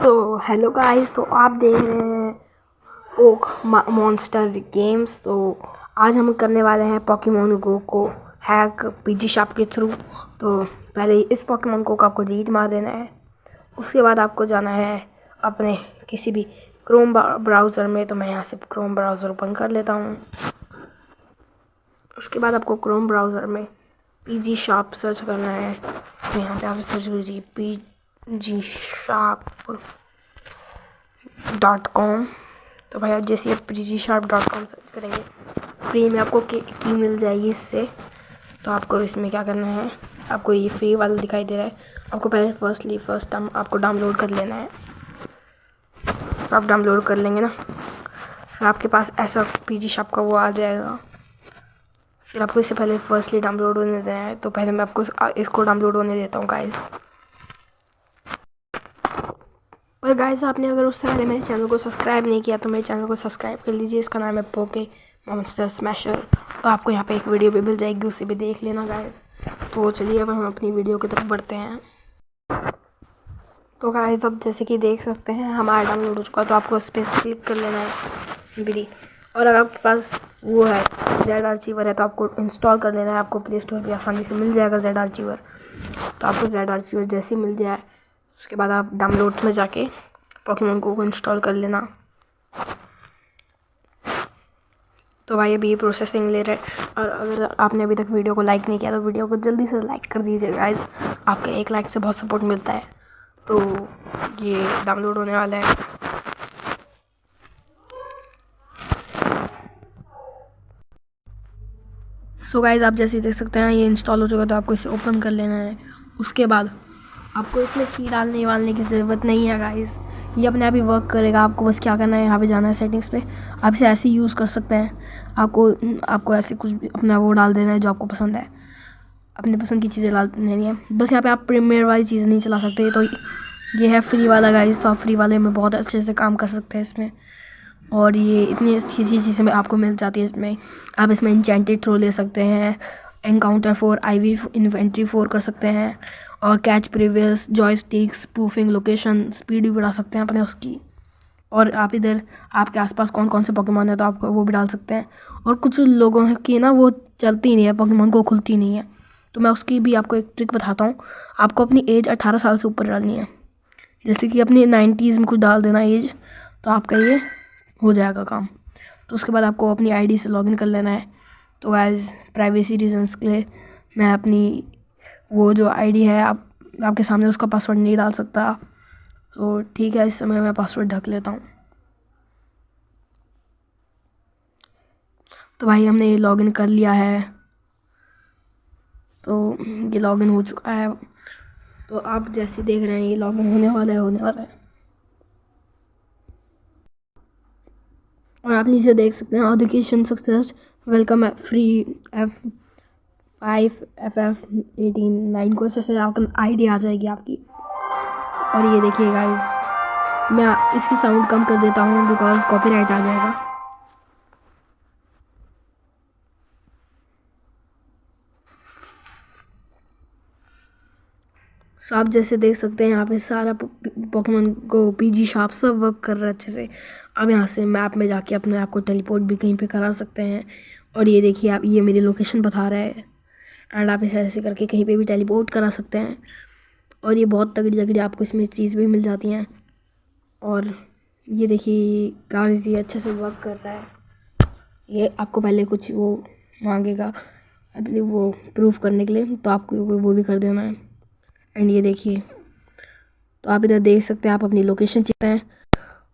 So hello guys तो आप देख रहे हैं पोक मॉन्स्टर गेम्स तो आज हम करने वाले हैं पॉकीमोन गो को हैक पीजी शॉप के थ्रू तो पहले इस पॉकीमोन को आपको डिलीट मार देना है। उसके बाद आपको जाना है अपने किसी भी क्रोम ब्राउज़र में तो मैं यहाँ से क्रोम ब्राउज़र ओपन कर लेता हूँ। उसके बाद आपको क्रोम ब्राउज़र में पीजी शॉप सर्च करना है। तो यहाँ पे आप सर्च कीजिए P G sharp dot com तो भाई आप जैसे आप G sharp dot com search करेंगे फ्री में आपको की मिल जाएगी इससे। तो आपको इसमें क्या करना है, आपको ये फ्री वाला दिखाई दे रहा है। आपको पहले फर्स्टली फ़र्स्ट टाइम आपको डाउनलोड कर लेना है। तो आप डाउनलोड कर लेंगे ना। फिर आपके पास ऐसा पी जी शॉप का वो आ जाएगा। फिर आपको इससे पहले फर्स्टली डाउनलोड होने देना है। तो पहले मैं आपको इसको डाउनलोड होने देता हूँ गाइस और गाइस आपने अगर उससे पहले मेरे चैनल को सब्सक्राइब नहीं किया तो मेरे चैनल को सब्सक्राइब कर लीजिए। इसका नाम है पोके मॉन्स्टर स्मैशर तो आपको यहाँ पे एक वीडियो भी मिल जाएगी, उसे भी देख लेना गाइस तो चलिए अब हम अपनी वीडियो की तरफ़ बढ़ते हैं। तो गाइस अब जैसे कि देख सकते हैं हमारा डाउनलोड हो चुका है तो आपको इस पर क्लिक कर लेना है। वीडियो और अगर आपके पास वो है जेड आर्चीवर है तो आपको इंस्टॉल कर लेना है। आपको प्ले स्टोर पर आसानी से मिल जाएगा जेड आर्चीवर तो आपको जेड आर्चीवर जैसे मिल जाए। उसके बाद आप डाउनलोड में जाके पॉकीमोन को इंस्टॉल कर लेना। तो भाई अभी ये प्रोसेसिंग ले रहे और अगर आपने अभी तक वीडियो को लाइक नहीं किया तो वीडियो को जल्दी से लाइक कर दीजिए गाइस आपके एक लाइक से बहुत सपोर्ट मिलता है। तो ये डाउनलोड होने वाला है। सो so गाइज़ आप जैसे देख सकते हैं, ये इंस्टॉल हो चुका तो आपको इसे ओपन कर लेना है। उसके बाद आपको इसमें की डालने वालने की ज़रूरत नहीं है गाइस ये अपने आप ही वर्क करेगा. आपको बस क्या करना है, यहाँ पे जाना है सेटिंग्स पे. आप इसे ऐसे यूज़ कर सकते हैं. आपको आपको ऐसे कुछ अपना वो डाल देना है जो आपको पसंद है. अपने पसंद की चीज़ें डाल देनी है. बस यहाँ पे आप प्रीमियर वाली चीज़ नहीं चला सकते. तो ये है फ्री वाला गाइस तो आप फ्री वाले में बहुत अच्छे से काम कर सकते हैं इसमें. और ये इतनी अच्छी अच्छी चीज़ें आपको मिल जाती है इसमें. आप इसमें इंचेंटेड थ्रो ले सकते हैं. Encounter for I V inventory for कर सकते हैं. और catch previous joysticks proofing location speed भी बढ़ा सकते हैं अपने उसकी। और आप इधर, आपके आसपास कौन कौन से पॉकेमॉन है तो आप वो भी डाल सकते हैं। और कुछ लोगों की ना वो चलती नहीं है पॉकेमॉन को खुलती नहीं है। तो मैं उसकी भी आपको एक ट्रिक बताता हूँ। आपको अपनी एज अठारह साल से ऊपर डालनी है। जैसे कि अपनी नाइन्टीज़ में कुछ डाल देना एज तो आपका ये हो जाएगा काम। तो उसके बाद आपको अपनी आईडी से लॉगिन कर लेना है। तो एज प्राइवेसी रीजंस के लिए मैं अपनी वो जो आईडी है, आप, आपके सामने उसका पासवर्ड नहीं डाल सकता। तो ठीक है, इस समय मैं पासवर्ड ढक लेता हूँ। तो भाई, हमने ये लॉगिन कर लिया है। तो ये लॉगिन हो चुका है। तो आप जैसे देख रहे हैं, ये लॉगिन होने वाला है, होने वाला है। और आप नीचे देख सकते हैं education success welcome free F five F F eighteen nine को ऐसे आपका आई डी आ जाएगी आपकी। और ये देखिए गाइस मैं इसकी साउंड कम कर देता हूँ बिकॉज़ कॉपीराइट आ जाएगा। सो आप जैसे देख सकते हैं, यहाँ पे सारा पोकेमोन को पीजी शॉप सब वर्क कर रहा है अच्छे से। अब यहाँ से मैप में जाके अपने आप को टेलीपोर्ट भी कहीं पे करा सकते हैं। और ये देखिए आप, ये मेरी लोकेशन बता रहा है। एंड आप इसे ऐसे करके कहीं पे भी टेलीपोर्ट करा सकते हैं। और ये बहुत तगड़ी तगड़ी आपको इसमें चीज़ भी मिल जाती हैं। और ये देखिए काफ़ी अच्छे से वर्क करता है। ये आपको पहले कुछ वो मांगेगा अपने वो प्रूफ करने के लिए तो आपको वो भी कर देना है। एंड ये देखिए तो आप इधर देख सकते हैं, आप अपनी लोकेशन चेक हैं।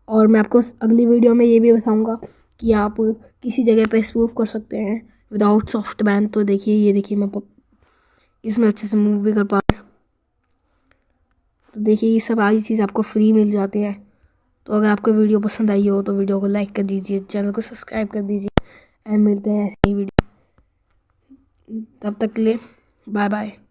और मैं आपको अगली वीडियो में ये भी बताऊँगा कि आप किसी जगह पे प्रूफ कर सकते हैं। विदाउट सॉफ्ट बैन तो देखिए, ये देखिए, मैं इसमें अच्छे से मूव भी कर पा रहा तो देखिए, ये सब आगे चीज़ आपको फ्री मिल जाती हैं। तो अगर आपको वीडियो पसंद आई हो तो वीडियो को लाइक कर दीजिए चैनल को सब्सक्राइब कर दीजिए एंड मिलते हैं ऐसे ही वीडियो तब तक के लिए बाय बाय